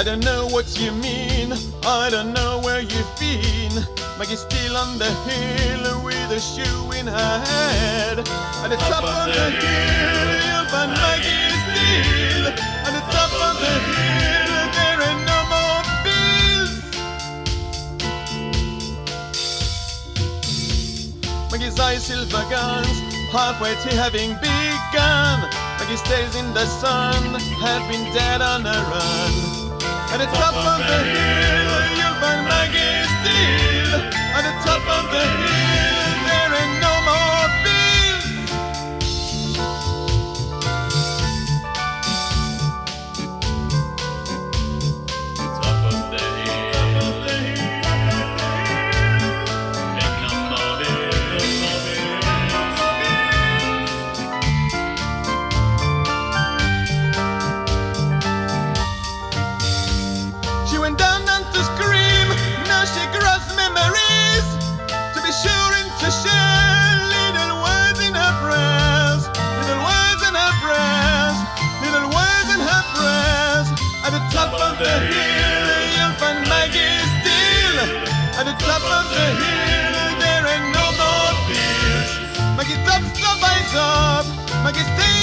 I don't know what you mean, I don't know where you've been. Maggie's still on the hill with a shoe in her head. At the top of the hill, you'll find Maggie still. At the top of the hill, there ain't no more bills. Maggie's eyes silver guns, halfway to having begun. Maggie stays in the sun, had been dead on a run. At it's up on the hill, top of the hill, you'll find Maggie still. At the top of the hill, there ain't no more bills. Maggie top, stop by top, Maggie stays